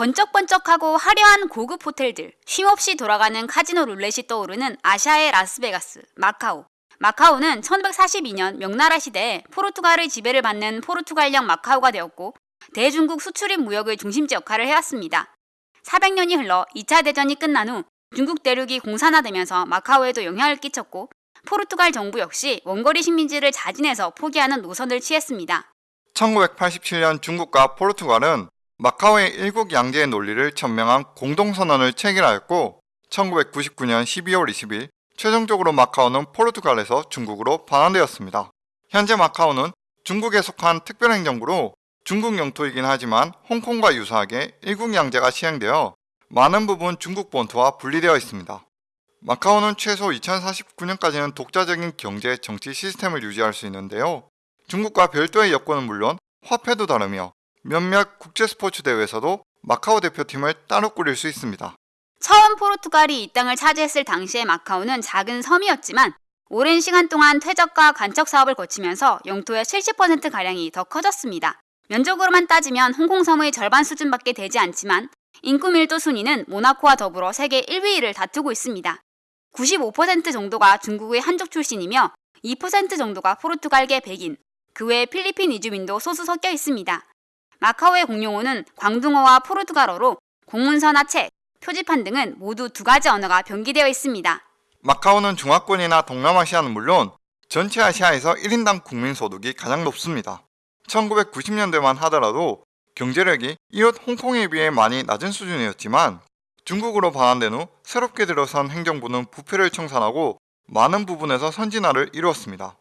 번쩍번쩍하고 화려한 고급 호텔들, 쉼없이 돌아가는 카지노 룰렛이 떠오르는 아시아의 라스베가스, 마카오. 마카오는 1542년 명나라 시대에 포르투갈의 지배를 받는 포르투갈령 마카오가 되었고 대중국 수출입 무역의 중심지 역할을 해왔습니다. 400년이 흘러 2차 대전이 끝난 후 중국 대륙이 공산화되면서 마카오에도 영향을 끼쳤고 포르투갈 정부 역시 원거리 식민지를 자진해서 포기하는 노선을 취했습니다. 1987년 중국과 포르투갈은 마카오의 일국 양제의 논리를 천명한 공동선언을 체결하였고 1999년 12월 20일 최종적으로 마카오는 포르투갈에서 중국으로 반환되었습니다. 현재 마카오는 중국에 속한 특별행정부로 중국 영토이긴 하지만 홍콩과 유사하게 일국 양제가 시행되어 많은 부분 중국 본토와 분리되어 있습니다. 마카오는 최소 2049년까지는 독자적인 경제, 정치 시스템을 유지할 수 있는데요. 중국과 별도의 여권은 물론 화폐도 다르며 몇몇 국제 스포츠 대회에서도 마카오 대표팀을 따로 꾸릴 수 있습니다. 처음 포르투갈이 이 땅을 차지했을 당시의 마카오는 작은 섬이었지만 오랜 시간 동안 퇴적과 간척 사업을 거치면서 영토의 70%가량이 더 커졌습니다. 면적으로만 따지면 홍콩섬의 절반 수준밖에 되지 않지만 인구 밀도 순위는 모나코와 더불어 세계 1위를 다투고 있습니다. 95% 정도가 중국의 한족 출신이며 2% 정도가 포르투갈계 백인, 그 외 필리핀 이주민도 소수 섞여 있습니다. 마카오의 공용어는 광둥어와 포르투갈어로 공문서나 책, 표지판 등은 모두 두 가지 언어가 병기되어 있습니다. 마카오는 중화권이나 동남아시아는 물론 전체 아시아에서 1인당 국민소득이 가장 높습니다. 1990년대만 하더라도 경제력이 이웃 홍콩에 비해 많이 낮은 수준이었지만 중국으로 반환된 후 새롭게 들어선 행정부는 부패를 청산하고 많은 부분에서 선진화를 이루었습니다.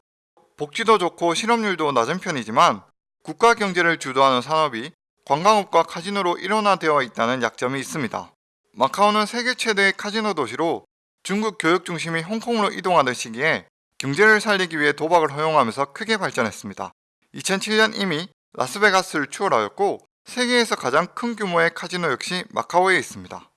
복지도 좋고 실업률도 낮은 편이지만 국가 경제를 주도하는 산업이 관광업과 카지노로 일원화되어 있다는 약점이 있습니다. 마카오는 세계 최대의 카지노 도시로 중국 교육 중심이 홍콩으로 이동하던 시기에 경제를 살리기 위해 도박을 허용하면서 크게 발전했습니다. 2007년 이미 라스베가스를 추월하였고 세계에서 가장 큰 규모의 카지노 역시 마카오에 있습니다.